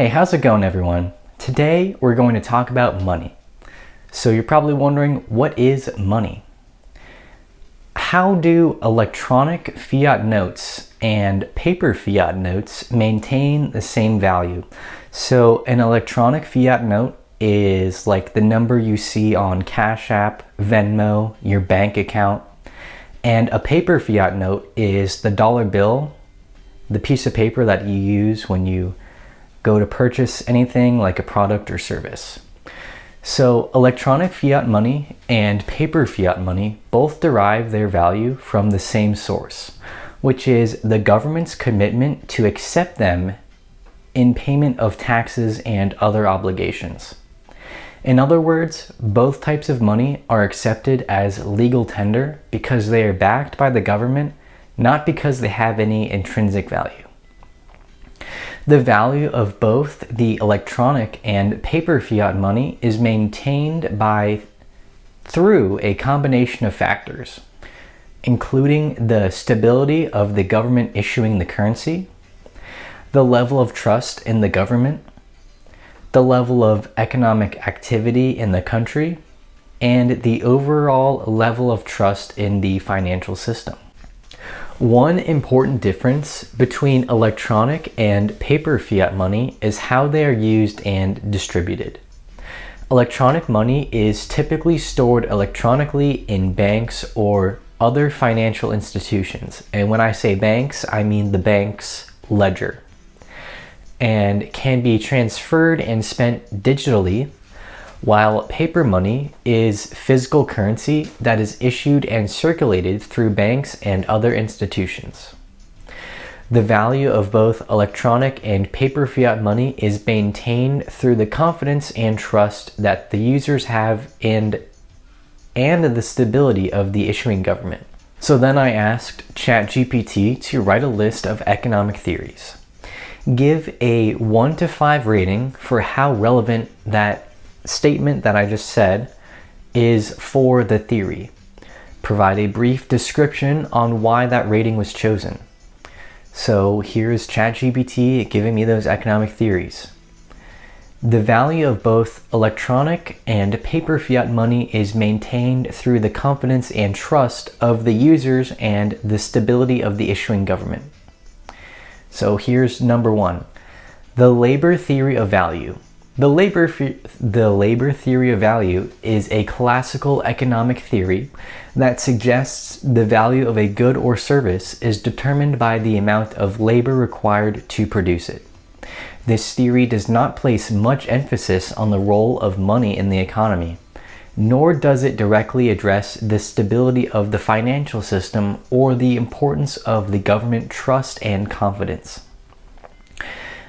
Hey, how's it going everyone? Today we're going to talk about money. So you're probably wondering, what is money? How do electronic fiat notes and paper fiat notes maintain the same value? So an electronic fiat note is like the number you see on Cash App, Venmo, your bank account. And a paper fiat note is the dollar bill, the piece of paper that you use when you go to purchase anything like a product or service. So electronic fiat money and paper fiat money both derive their value from the same source, which is the government's commitment to accept them in payment of taxes and other obligations. In other words, both types of money are accepted as legal tender because they are backed by the government, not because they have any intrinsic value. The value of both the electronic and paper fiat money is maintained by through a combination of factors, including the stability of the government issuing the currency, the level of trust in the government, the level of economic activity in the country, and the overall level of trust in the financial system. One important difference between electronic and paper fiat money is how they are used and distributed. Electronic money is typically stored electronically in banks or other financial institutions. And when I say banks, I mean the bank's ledger. And can be transferred and spent digitally while paper money is physical currency that is issued and circulated through banks and other institutions. The value of both electronic and paper fiat money is maintained through the confidence and trust that the users have in and the stability of the issuing government. So then I asked ChatGPT to write a list of economic theories. Give a 1 to 5 rating for how relevant that statement that I just said is for the theory. Provide a brief description on why that rating was chosen. So here's ChatGPT giving me those economic theories. The value of both electronic and paper fiat money is maintained through the confidence and trust of the users and the stability of the issuing government. So here's number one, the labor theory of value. The labor, the labor theory of value is a classical economic theory that suggests the value of a good or service is determined by the amount of labor required to produce it. This theory does not place much emphasis on the role of money in the economy, nor does it directly address the stability of the financial system or the importance of the government trust and confidence.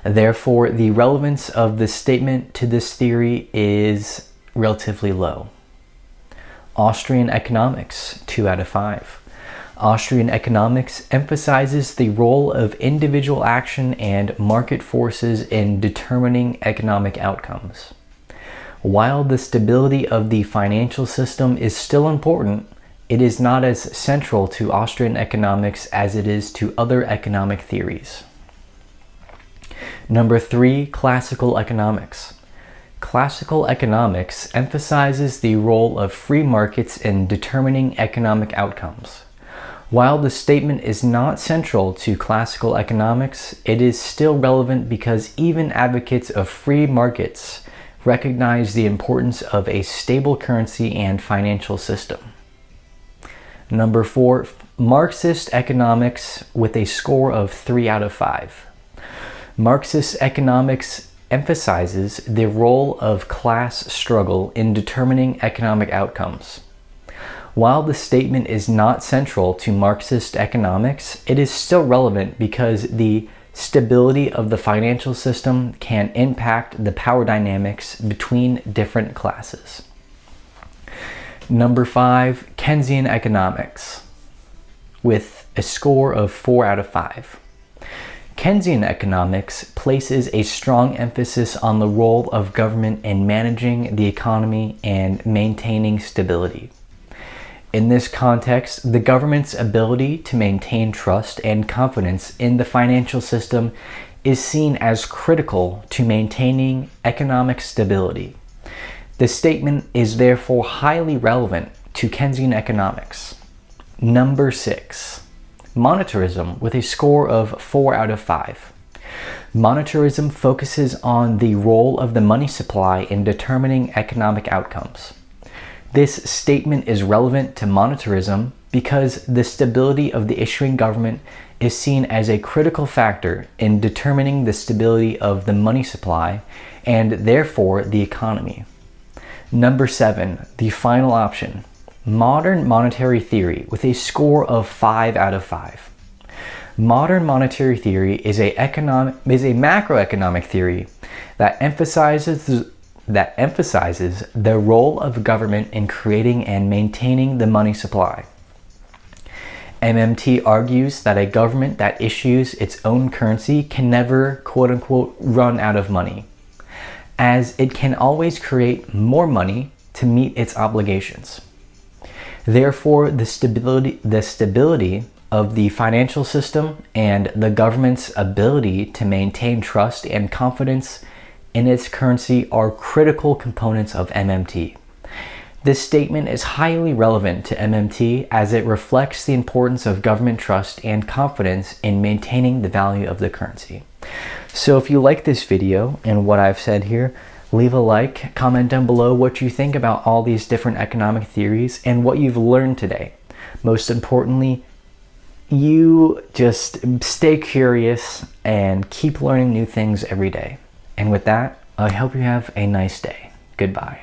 Therefore, the relevance of this statement to this theory is relatively low. Austrian economics, 2 out of 5. Austrian economics emphasizes the role of individual action and market forces in determining economic outcomes. While the stability of the financial system is still important, it is not as central to Austrian economics as it is to other economic theories. Number three, classical economics. Classical economics emphasizes the role of free markets in determining economic outcomes. While the statement is not central to classical economics, it is still relevant because even advocates of free markets recognize the importance of a stable currency and financial system. Number four, Marxist economics with a score of 3 out of 5. Marxist economics emphasizes the role of class struggle in determining economic outcomes. While the statement is not central to Marxist economics, it is still relevant because the stability of the financial system can impact the power dynamics between different classes. Number five, Keynesian economics with a score of four out of five. Keynesian economics places a strong emphasis on the role of government in managing the economy and maintaining stability. In this context, the government's ability to maintain trust and confidence in the financial system is seen as critical to maintaining economic stability. The statement is therefore highly relevant to Keynesian economics. Number 6. Monetarism with a score of 4 out of 5. Monetarism focuses on the role of the money supply in determining economic outcomes. This statement is relevant to monetarism because the stability of the issuing government is seen as a critical factor in determining the stability of the money supply and therefore the economy. Number seven, the final option, modern monetary theory with a score of five out of five. Modern monetary theory is a economic is a macroeconomic theory that emphasizes that emphasizes the role of government in creating and maintaining the money supply. MMT argues that a government that issues its own currency can never quote unquote run out of money, as it can always create more money to meet its obligations. Therefore, the stability, the stability of the financial system and the government's ability to maintain trust and confidence in its currency are critical components of MMT. This statement is highly relevant to MMT as it reflects the importance of government trust and confidence in maintaining the value of the currency. So if you like this video and what I've said here, leave a like, comment down below what you think about all these different economic theories and what you've learned today. Most importantly, you just stay curious and keep learning new things every day. And with that, I hope you have a nice day. Goodbye.